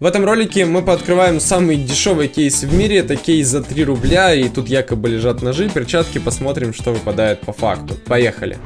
В этом ролике мы пооткрываем самый дешевый кейс в мире, это кейс за 3 рубля, и тут якобы лежат ножи, перчатки, посмотрим, что выпадает по факту. Поехали.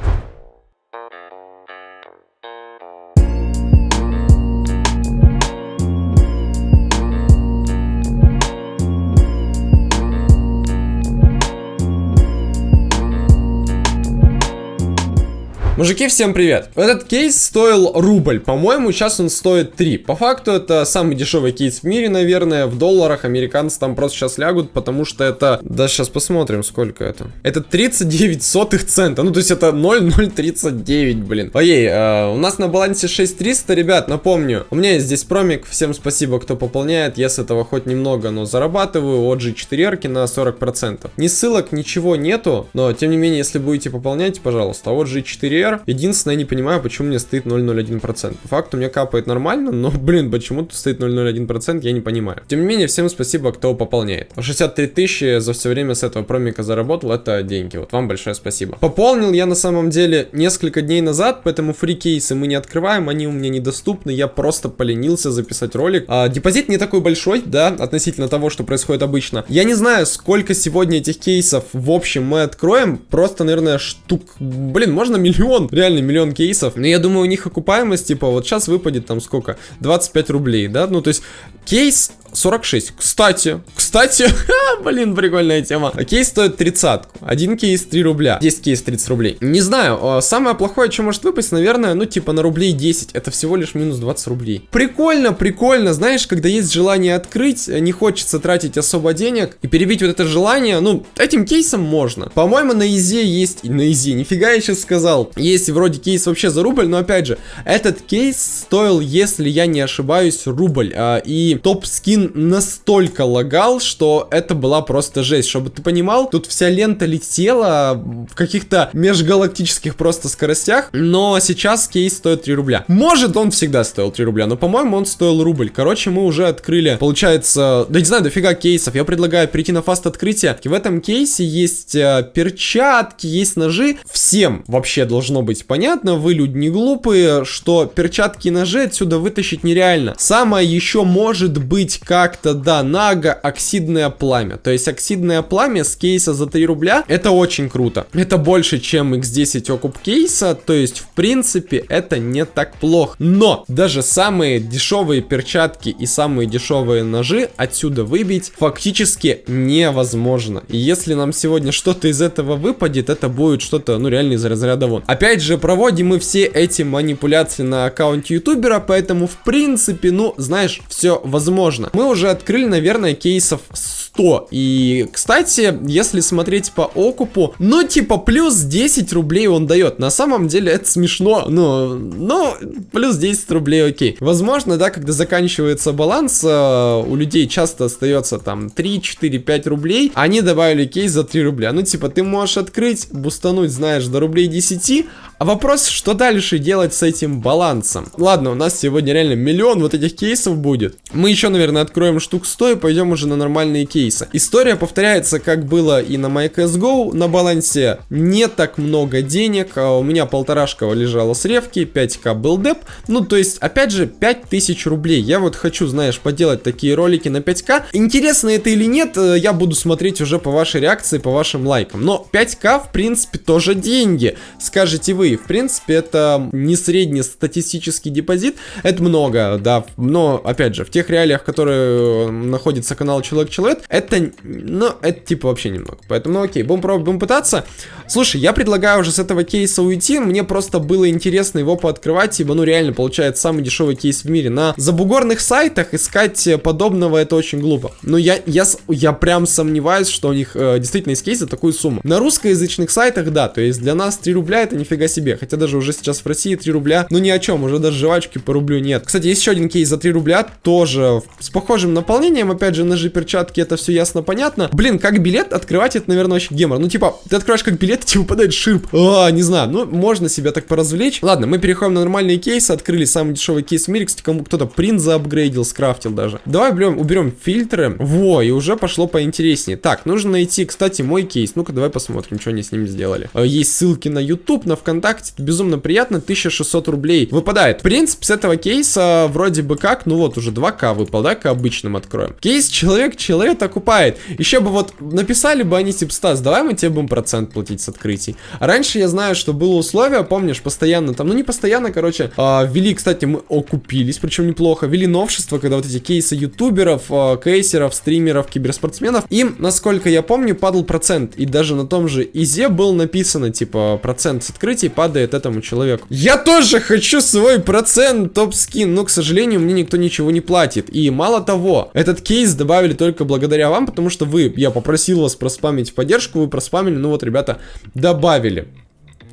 Мужики, всем привет! Этот кейс стоил рубль, по-моему, сейчас он стоит 3. По факту это самый дешевый кейс в мире, наверное, в долларах американцы там просто сейчас лягут, потому что это... Да, сейчас посмотрим, сколько это. Это 39 сотых цента, ну то есть это 0,039, блин. Ой, э, у нас на балансе 6300, ребят, напомню, у меня есть здесь промик, всем спасибо, кто пополняет, я с этого хоть немного, но зарабатываю от G4 на 40%. Ни ссылок, ничего нету, но тем не менее, если будете пополнять, пожалуйста, от G4 РТР. Единственное, я не понимаю, почему мне стоит 0,01%. По факту мне капает нормально, но, блин, почему тут стоит 0,01%, я не понимаю. Тем не менее, всем спасибо, кто пополняет. 63 тысячи за все время с этого промика заработал, это деньги. Вот вам большое спасибо. Пополнил я на самом деле несколько дней назад, поэтому фри-кейсы мы не открываем, они у меня недоступны, я просто поленился записать ролик. А, депозит не такой большой, да, относительно того, что происходит обычно. Я не знаю, сколько сегодня этих кейсов в общем мы откроем, просто, наверное, штук, блин, можно миллион миллион, реально миллион кейсов. Но я думаю, у них окупаемость, типа, вот сейчас выпадет там сколько? 25 рублей, да? Ну, то есть кейс 46. Кстати, кстати, блин, прикольная тема. Кейс стоит 30. Один кейс 3 рубля. 10 кейс 30 рублей. Не знаю, а, самое плохое, что может выпасть, наверное, ну, типа на рублей 10. Это всего лишь минус 20 рублей. Прикольно, прикольно. Знаешь, когда есть желание открыть, не хочется тратить особо денег и перебить вот это желание, ну, этим кейсом можно. По-моему, на Изе есть... На Изе, нифига я сейчас сказал. Есть вроде кейс вообще за рубль, но опять же, этот кейс стоил, если я не ошибаюсь, рубль. А, и топ-скин настолько лагал, что это была просто жесть. Чтобы ты понимал, тут вся лента летела в каких-то межгалактических просто скоростях, но сейчас кейс стоит 3 рубля. Может, он всегда стоил 3 рубля, но, по-моему, он стоил рубль. Короче, мы уже открыли, получается, да не знаю, дофига кейсов. Я предлагаю перейти на фаст открытие. В этом кейсе есть э, перчатки, есть ножи. Всем вообще должно быть понятно, вы люди не глупые, что перчатки и ножи отсюда вытащить нереально. Самое еще может быть как-то, да, нага, оксидное пламя. То есть оксидное пламя с кейса за 3 рубля, это очень круто. Это больше, чем x10 окуп кейса, то есть, в принципе, это не так плохо. Но даже самые дешевые перчатки и самые дешевые ножи отсюда выбить фактически невозможно. И если нам сегодня что-то из этого выпадет, это будет что-то, ну, реально из разряда вон. Опять же, проводим мы все эти манипуляции на аккаунте ютубера, поэтому, в принципе, ну, знаешь, все возможно. Мы мы уже открыли, наверное, кейсов 100. И, кстати, если смотреть по окупу, ну, типа, плюс 10 рублей он дает. На самом деле, это смешно, но, но плюс 10 рублей, окей. Возможно, да, когда заканчивается баланс, э, у людей часто остается там 3, 4, 5 рублей, они добавили кейс за 3 рубля. Ну, типа, ты можешь открыть, бустануть, знаешь, до рублей 10, а вопрос, что дальше делать с этим балансом? Ладно, у нас сегодня реально миллион вот этих кейсов будет. Мы еще, наверное, откроем штук 100 и пойдем уже на нормальные кейсы. История повторяется, как было и на MyCSGO. На балансе не так много денег. А у меня полторашка лежала с ревки, 5к был деп. Ну, то есть, опять же, 5000 рублей. Я вот хочу, знаешь, поделать такие ролики на 5к. Интересно это или нет, э, я буду смотреть уже по вашей реакции, по вашим лайкам. Но 5к, в принципе, тоже деньги. Скажете вы, в принципе, это не средний статистический депозит. Это много, да. Но, опять же, в тех реалиях, которые э, находится канал Человек-Человек, это, ну, это типа вообще немного. Поэтому, ну окей, будем пробовать, будем пытаться. Слушай, я предлагаю уже с этого кейса уйти. Мне просто было интересно его пооткрывать, ибо, ну, реально, получается самый дешевый кейс в мире. На забугорных сайтах искать подобного это очень глупо. Но я, я, я прям сомневаюсь, что у них э, действительно есть кейс за такую сумму. На русскоязычных сайтах, да, то есть для нас 3 рубля это нифига себе. Хотя даже уже сейчас в России 3 рубля, ну ни о чем, уже даже жвачки по рублю нет. Кстати, есть еще один кейс за 3 рубля, тоже с похожим наполнением, опять же, ножи, перчатки, это все ясно, понятно. Блин, как билет открывать, это, наверное, очень гемор. Ну, типа, ты открываешь как билет, и тебе выпадает шип. А, не знаю, ну, можно себя так поразвлечь. Ладно, мы переходим на нормальные кейсы, открыли самый дешевый кейс в мире. Кстати, кому кто-то принт заапгрейдил, скрафтил даже. Давай уберем, уберем фильтры. Во, и уже пошло поинтереснее. Так, нужно найти, кстати, мой кейс. Ну-ка, давай посмотрим, что они с ним сделали. А, есть ссылки на YouTube, на ВКонтакте ВКонтакте, это безумно приятно, 1600 рублей выпадает. В принципе, с этого кейса вроде бы как, ну вот, уже 2К выпал, да, к обычным откроем. Кейс человек человек окупает. Еще бы вот написали бы они, типа, Стас, давай мы тебе будем процент платить с открытий. А раньше я знаю, что было условие, помнишь, постоянно там, ну не постоянно, короче, э, кстати, мы окупились, причем неплохо, ввели новшество, когда вот эти кейсы ютуберов, э, кейсеров, стримеров, киберспортсменов, им, насколько я помню, падал процент. И даже на том же Изе был написано, типа, процент с открытий падает этому человеку. Я тоже хочу свой процент топ-скин, но, к сожалению, мне никто ничего не платит. И мало того, этот кейс добавили только благодаря вам, потому что вы, я попросил вас проспамить поддержку, вы проспамили, ну вот, ребята, добавили.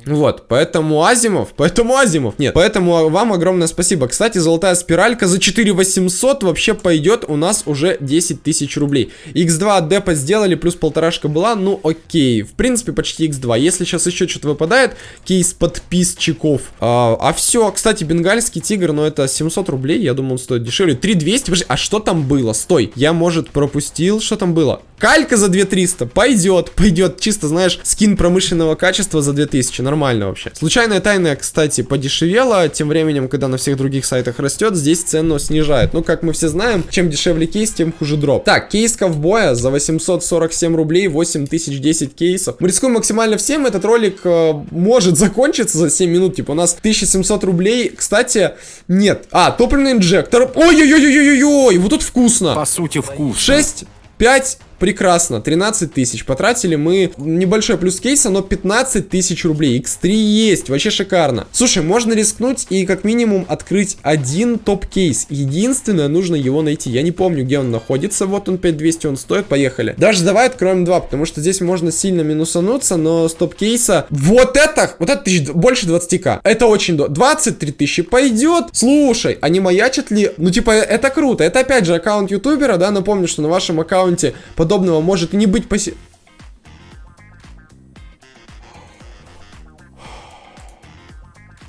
Вот, поэтому Азимов, поэтому Азимов, нет, поэтому вам огромное спасибо. Кстати, золотая спиралька за 4800 вообще пойдет у нас уже 10 тысяч рублей. X2 от депа сделали, плюс полторашка была, ну окей, в принципе почти X2. Если сейчас еще что-то выпадает, кейс подписчиков. А, а все, кстати, бенгальский тигр, но это 700 рублей, я думаю он стоит дешевле. 3200, подожди, а что там было? Стой, я, может, пропустил, что там было? Калька за 2300, пойдет, пойдет, чисто, знаешь, скин промышленного качества за 2000, нормально вообще. Случайная тайна, кстати, подешевела, тем временем, когда на всех других сайтах растет, здесь цену снижает. Ну, как мы все знаем, чем дешевле кейс, тем хуже дроп. Так, кейс ковбоя за 847 рублей, 8010 кейсов. Мы рискуем максимально всем, этот ролик э, может закончиться за 7 минут, типа у нас 1700 рублей, кстати, нет. А, топливный инжектор, ой-ой-ой-ой-ой-ой, вот тут вкусно. По сути, вкусно. 6, 5, Прекрасно, 13 тысяч. Потратили мы небольшой плюс кейса, но 15 тысяч рублей. X3 есть, вообще шикарно. Слушай, можно рискнуть и как минимум открыть один топ-кейс. Единственное, нужно его найти. Я не помню, где он находится. Вот он 5200, он стоит. Поехали. Даже давай откроем два, потому что здесь можно сильно минусануться, но с топ-кейса... Вот это! Вот это тысяч, больше 20к. Это очень... 23 тысячи пойдет. Слушай, а не маячат ли... Ну, типа, это круто. Это опять же аккаунт ютубера, да? Напомню, что на вашем аккаунте под подобного может не быть поси...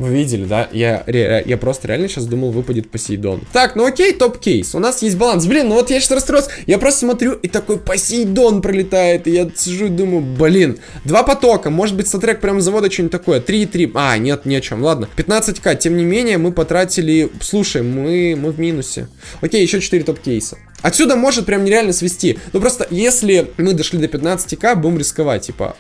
Вы видели, да? Я, я просто реально сейчас думал, выпадет Посейдон. Так, ну окей, топ-кейс. У нас есть баланс. Блин, ну вот я сейчас расстроился. Я просто смотрю, и такой Посейдон пролетает. И я сижу и думаю, блин. Два потока. Может быть, StatTrak прям с завода что-нибудь такое. 3,3. А, нет, ни о чем. Ладно. 15к. Тем не менее, мы потратили... Слушай, мы, мы в минусе. Окей, еще 4 топ-кейса. Отсюда может прям нереально свести. Ну просто, если мы дошли до 15к, будем рисковать. Типа,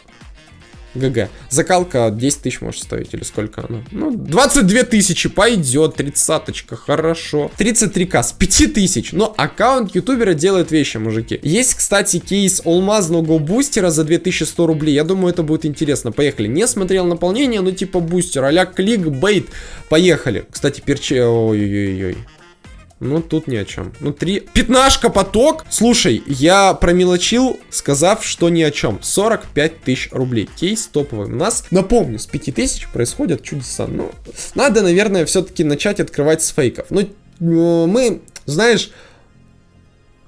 ГГ. Закалка 10 тысяч может стоить, или сколько она? Ну, 22 тысячи, пойдет, тридцаточка, хорошо. 33к с 5 тысяч, но аккаунт ютубера делает вещи, мужики. Есть, кстати, кейс алмазного бустера за 2100 рублей, я думаю, это будет интересно. Поехали. Не смотрел наполнение, но типа бустер, а-ля кликбейт. Поехали. Кстати, перче... Ой-ой-ой. Ну, тут ни о чем. Ну, три... Пятнашка поток! Слушай, я промелочил, сказав, что ни о чем. 45 тысяч рублей. Кейс топовый. У нас, напомню, с 5 тысяч происходят чудеса. Ну, надо, наверное, все-таки начать открывать с фейков. Ну, мы, знаешь,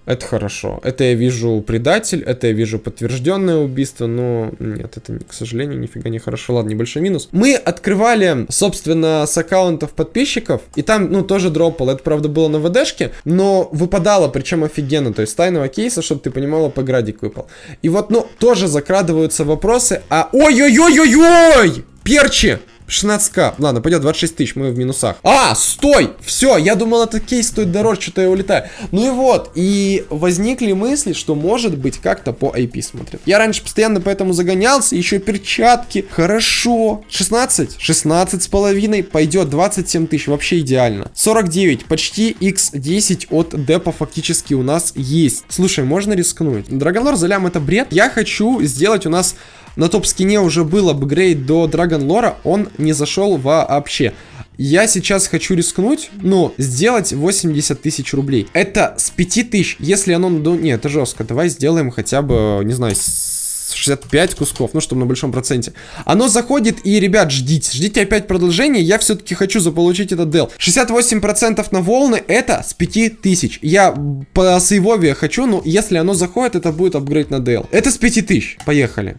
это хорошо. Это я вижу предатель, это я вижу подтвержденное убийство, но нет, это, к сожалению, нифига не хорошо. Ладно, небольшой минус. Мы открывали, собственно, с аккаунтов подписчиков, и там, ну, тоже дропал. Это, правда, было на ВДшке, но выпадало, причем офигенно. То есть тайного кейса, чтобы ты понимала, по градик выпал. И вот, ну, тоже закрадываются вопросы, а... Ой-ой-ой-ой-ой! Перчи! 16к. Ладно, пойдет 26 тысяч, мы в минусах. А, стой! Все, я думал, этот кейс стоит дороже, что-то я улетаю. Ну и вот, и возникли мысли, что может быть как-то по IP смотрят. Я раньше постоянно поэтому загонялся, еще перчатки. Хорошо. 16? 16 с половиной, пойдет 27 тысяч, вообще идеально. 49, почти x10 от депа фактически у нас есть. Слушай, можно рискнуть. Драгонлор залям это бред. Я хочу сделать у нас на топ-скине уже был апгрейд до Драгон Лора, он не зашел вообще. Я сейчас хочу рискнуть, ну, сделать 80 тысяч рублей. Это с 5 тысяч, если оно... Ну, нет, это жестко. Давай сделаем хотя бы, не знаю, 65 кусков, ну, чтобы на большом проценте. Оно заходит, и, ребят, ждите. Ждите опять продолжение, я все-таки хочу заполучить этот дел. 68% на волны, это с 5000. Я по сейвове хочу, но если оно заходит, это будет апгрейд на дел. Это с 5000. Поехали.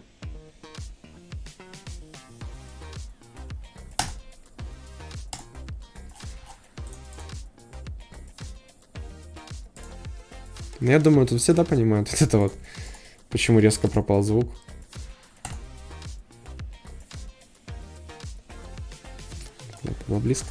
Но я думаю, тут все, да, понимают вот это вот. Почему резко пропал звук. Было ну, близко.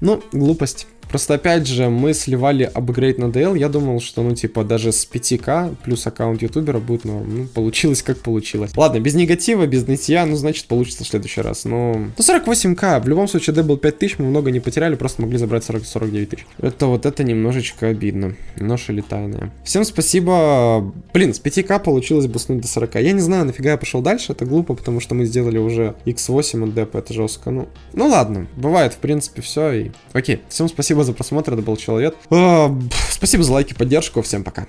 Ну, глупость. Просто опять же, мы сливали апгрейд на DL, я думал, что ну типа даже с 5к плюс аккаунт ютубера будет норм. Ну, получилось как получилось. Ладно, без негатива, без нытья, ну значит получится в следующий раз. Но... Ну 48к, в любом случае D был 5000, мы много не потеряли, просто могли забрать 40 49 тысяч. Это вот это немножечко обидно. Нож или тайная. Всем спасибо. Блин, с 5к получилось буснуть до 40. Я не знаю, нафига я пошел дальше, это глупо, потому что мы сделали уже x8 от депа, это жестко. Ну, ну ладно, бывает в принципе все. И... Окей, всем спасибо за просмотр, это был Человек. А, спасибо за лайки, поддержку, всем пока.